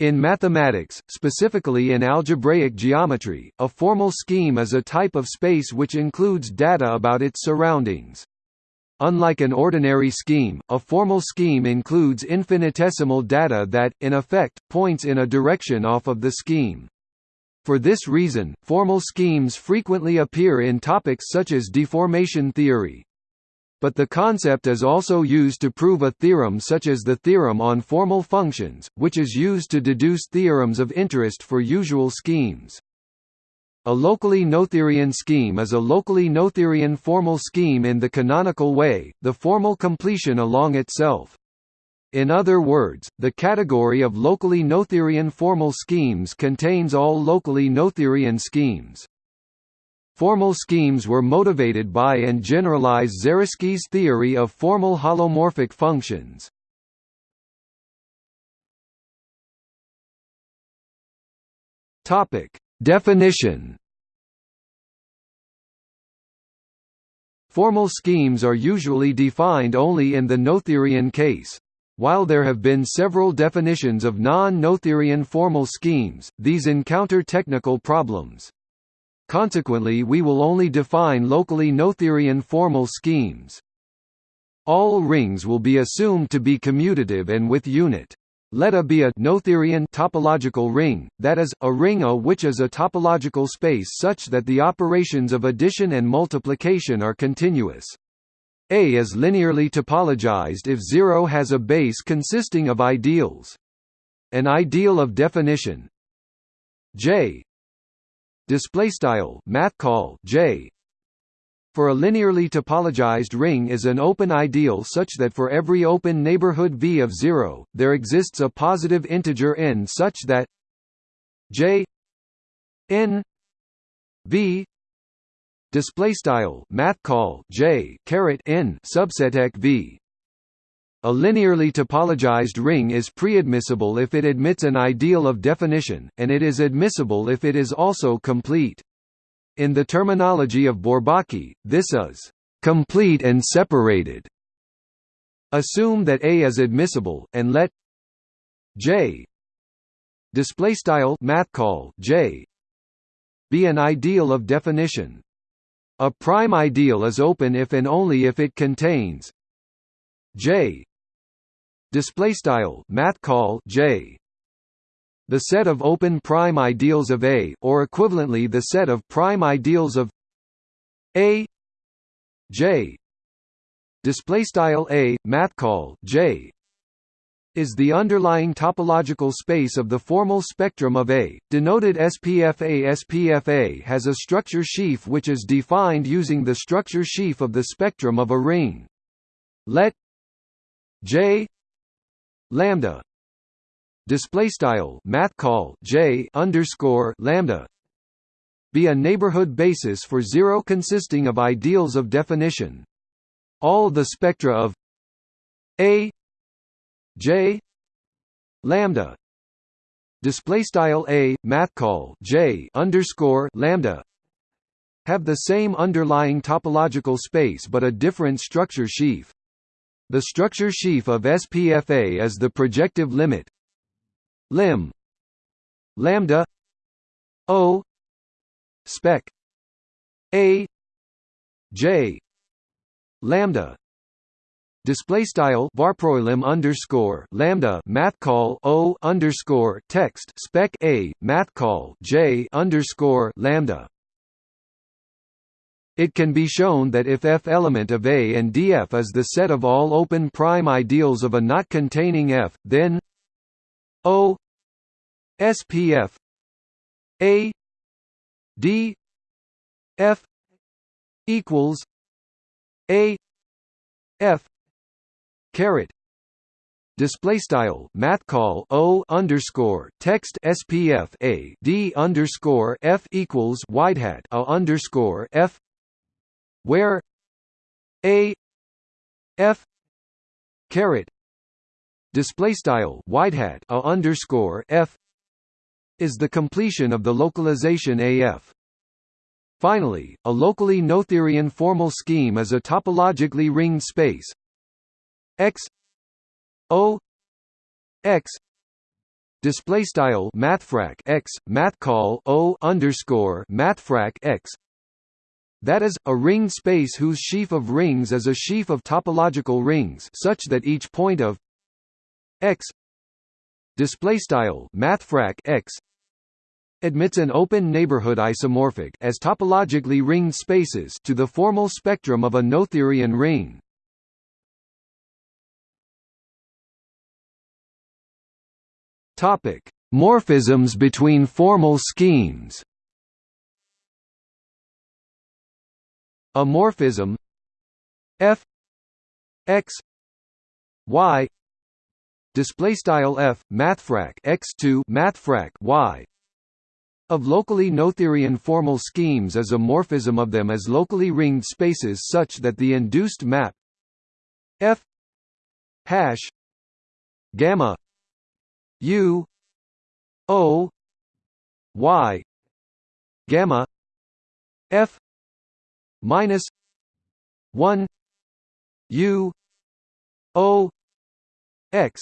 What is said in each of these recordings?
In mathematics, specifically in algebraic geometry, a formal scheme is a type of space which includes data about its surroundings. Unlike an ordinary scheme, a formal scheme includes infinitesimal data that, in effect, points in a direction off of the scheme. For this reason, formal schemes frequently appear in topics such as deformation theory. But the concept is also used to prove a theorem such as the theorem on formal functions, which is used to deduce theorems of interest for usual schemes. A locally Noetherian scheme is a locally Noetherian formal scheme in the canonical way, the formal completion along itself. In other words, the category of locally Noetherian formal schemes contains all locally Noetherian schemes. Formal schemes were motivated by and generalize Zariski's theory of formal holomorphic functions. Topic: Definition Formal schemes are usually defined only in the Noetherian case. While there have been several definitions of non-Noetherian formal schemes, these encounter technical problems. Consequently we will only define locally Noetherian formal schemes. All rings will be assumed to be commutative and with unit. Let A be a Noetherian topological ring, that is, a ring A which is a topological space such that the operations of addition and multiplication are continuous. A is linearly topologized if 0 has a base consisting of ideals. An ideal of definition J display style math call J. For a linearly topologized ring is an open ideal such that for every open neighborhood V of 0, there exists a positive integer n such that J n V display style math call J caret n subset V a linearly topologized ring is preadmissible if it admits an ideal of definition, and it is admissible if it is also complete. In the terminology of Bourbaki, this is complete and separated. Assume that A is admissible, and let J display style math call J be an ideal of definition. A prime ideal is open if and only if it contains J display style math call J the set of open prime ideals of A or equivalently the set of prime ideals of A J display style A math call J is the underlying topological space of the formal spectrum of A, denoted SPFA. SPFA has a structure sheaf which is defined using the structure sheaf of the spectrum of a ring. Let J lambda display style math call j underscore lambda be a neighborhood basis for zero consisting of ideals of definition. All the spectra of a j lambda display style a math call j underscore lambda have the same underlying topological space but a different structure sheaf. The structure sheaf of SPFA is the projective limit. Lim. Lambda. O. Spec. A. J. Lambda. Display style varprolim underscore lambda math call o underscore text spec a math call j underscore lambda it can be shown that if F element of A and dF is the set of all open prime ideals of a not containing F, then O SPF A D F equals A F caret. Display style math call o underscore text spf a d underscore f equals wide hat a underscore f where a f caret display style wide hat a underscore f is the completion of the localization AF. Finally, a locally Noetherian formal scheme is a topologically ringed space X O X display style mathfrak x mathcall o underscore mathfrak x that is, a ring space whose sheaf of rings is a sheaf of topological rings such that each point of x x admits an open neighborhood isomorphic as topologically ringed spaces to the formal spectrum of a Noetherian ring. Topic: Morphisms between formal schemes. A morphism f x y display style f mathfrak x2 mathfrak y of locally noetherian formal schemes is a morphism of them as locally ringed spaces such that the induced map f hash gamma u o y gamma f minus 1 u o x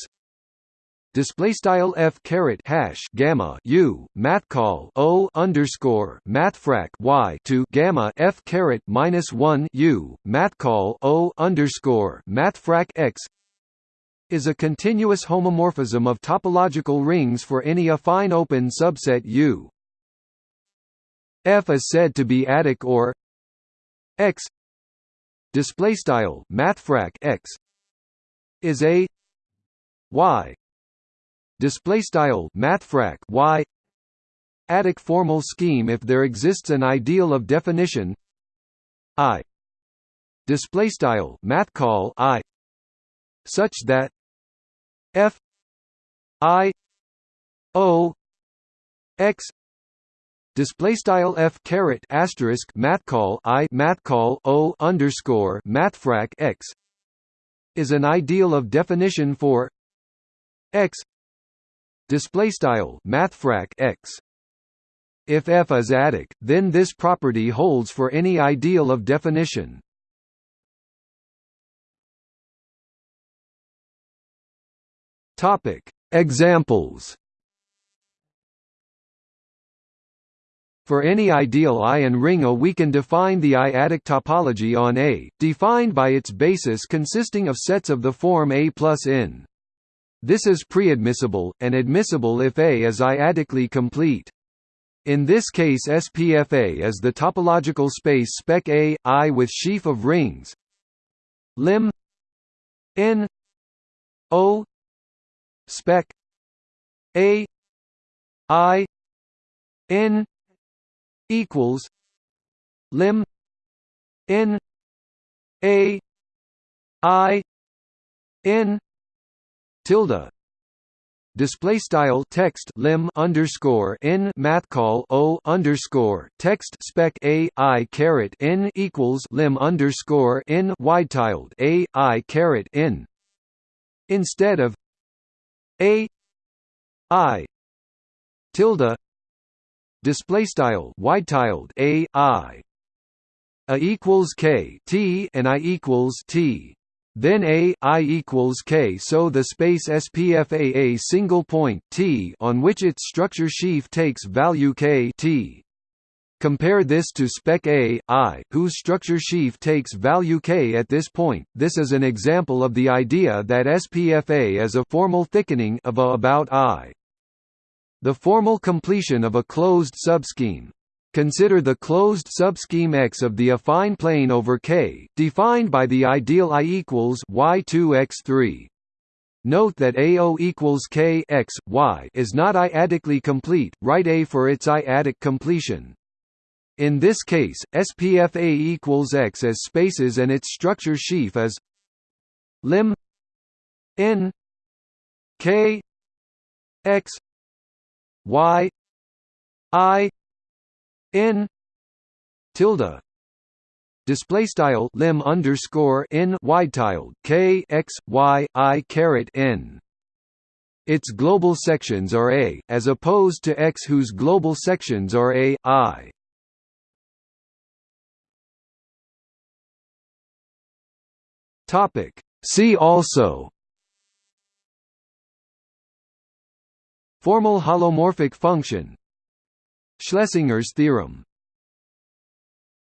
display style f caret hash gamma u math call o underscore mathfrak y to gamma f caret minus one u math call o underscore mathfrak x is a continuous homomorphism of topological rings for any affine open subset U. F is said to be adic or x display style mathfrak x is a y display style mathfrak y adic formal scheme if there exists an ideal of definition i display style math call i such that f i o x display style f caret asterisk math call i math call o underscore mathfrak x is an ideal of definition for x. Display style mathfrak x. If f is adic then this property holds for any ideal of definition. Topic. Examples For any ideal I and ring A we can define the I-adic topology on A, defined by its basis consisting of sets of the form A plus n. This is preadmissible, and admissible if A is I-adically complete. In this case SPFA is the topological space spec A, I with sheaf of rings. Lim. N. O. Spec. A. I. N equals lim n A I n tilde. Display style text lim underscore n math call o underscore text spec a i caret n equals lim underscore n wide tilde a i caret n. Instead of a i tilde display style wide tilde a i a equals k t and i equals t then A I equals K so the space SPFA a single point T on which its structure sheaf takes value K T. Compare this to spec A, I, whose structure sheaf takes value K at this point. This is an example of the idea that SPFA is a formal thickening of A about I. The formal completion of a closed subscheme, Consider the closed subscheme X of the affine plane over K, defined by the ideal I equals Y2X3. Note that AO equals K x, y is not I-adically complete, write A for its I-adic completion. In this case, SPF A equals X as spaces and its structure sheaf is lim n K x y I n tilde display style lim underscore n wide tilde k x y i caret n. Its global sections are a, as opposed to x whose global sections are a i. Topic. See also Formal holomorphic function. Schlessinger's theorem